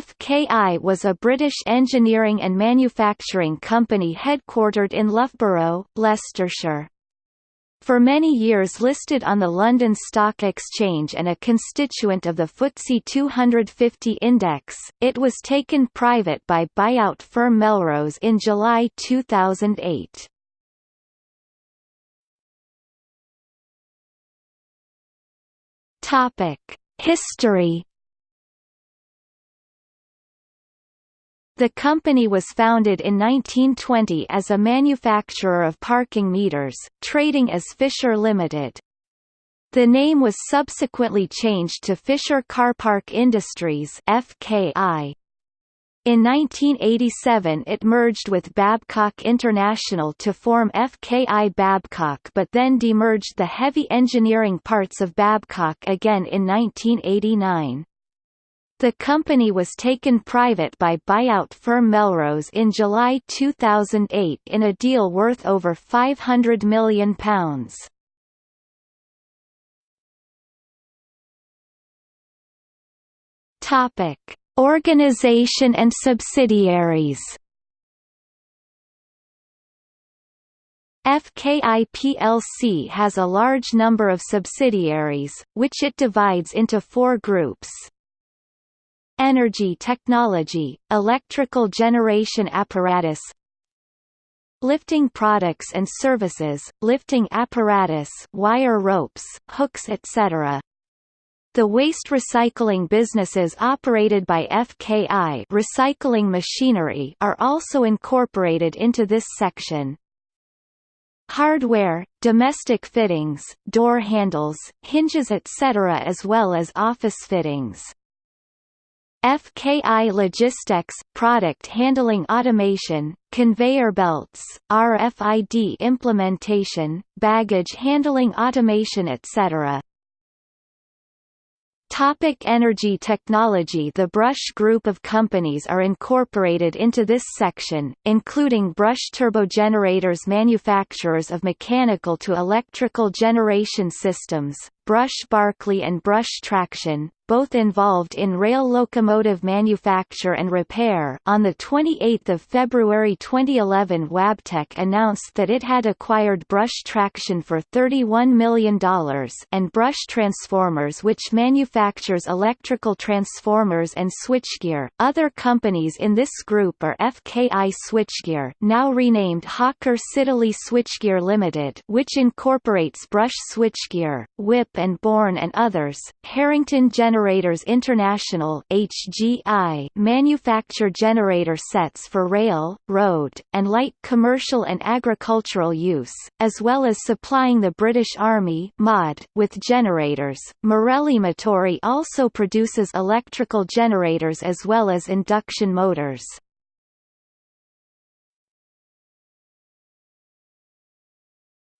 FKI was a British engineering and manufacturing company headquartered in Loughborough, Leicestershire. For many years listed on the London Stock Exchange and a constituent of the FTSE 250 index, it was taken private by buyout firm Melrose in July 2008. History The company was founded in 1920 as a manufacturer of parking meters, trading as Fisher Limited. The name was subsequently changed to Fisher Karpark Industries FKI. In 1987 it merged with Babcock International to form FKI Babcock but then demerged the heavy engineering parts of Babcock again in 1989. The company was taken private by buyout firm Melrose in July 2008 in a deal worth over £500 million. Topic: Organization and subsidiaries. FKI plc has a large number of subsidiaries, which it divides into four groups energy technology, electrical generation apparatus lifting products and services, lifting apparatus wire ropes, hooks etc. The waste recycling businesses operated by FKI recycling machinery are also incorporated into this section. Hardware, domestic fittings, door handles, hinges etc. as well as office fittings. FKI Logistics, product handling automation, conveyor belts, RFID implementation, baggage handling automation etc. Topic energy technology The Brush group of companies are incorporated into this section, including Brush turbogenerators manufacturers of mechanical to electrical generation systems, Brush Barclay and Brush Traction, both involved in rail locomotive manufacture and repair. On the 28th of February 2011, Wabtec announced that it had acquired Brush Traction for $31 million and Brush Transformers which manufactures electrical transformers and switchgear. Other companies in this group are FKI Switchgear, now renamed Hawker Siddeley Switchgear Limited, which incorporates Brush Switchgear, Whipp and Bourne and others, Harrington Generators International HGI manufacture generator sets for rail, road, and light commercial and agricultural use, as well as supplying the British Army MOD with generators. Marelli Motori also produces electrical generators as well as induction motors.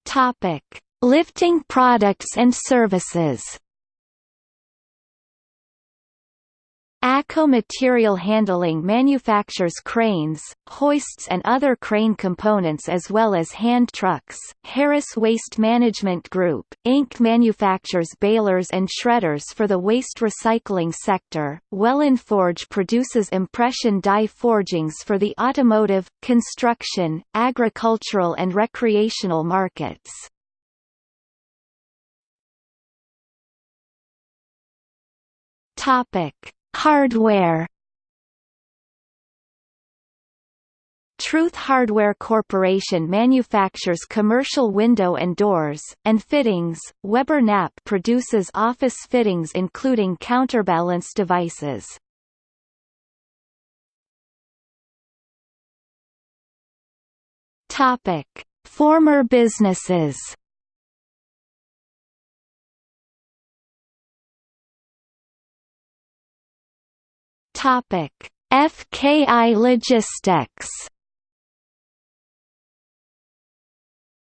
Topic Lifting products and services ACO Material Handling manufactures cranes, hoists and other crane components as well as hand trucks. Harris Waste Management Group, Inc. manufactures balers and shredders for the waste recycling sector. Welland Forge produces impression die forgings for the automotive, construction, agricultural and recreational markets. Topic: Hardware. Truth Hardware Corporation manufactures commercial window and doors, and fittings. Weber Knapp produces office fittings including counterbalance devices. Topic: Former businesses. Topic: FKI Logistics.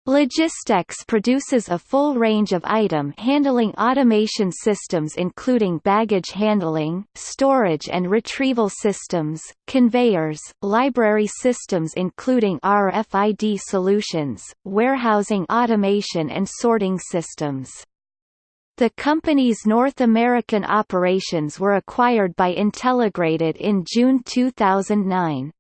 Logistics produces a full range of item handling automation systems including baggage handling, storage and retrieval systems, conveyors, library systems including RFID solutions, warehousing automation and sorting systems. The company's North American operations were acquired by Intelligrated in June 2009.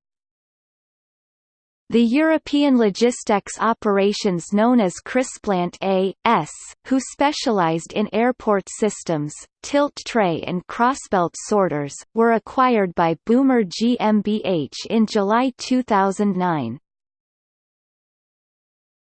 The European logistics operations known as Crisplant A.S., who specialized in airport systems, tilt tray and crossbelt sorters, were acquired by Beumer GmbH in July 2009.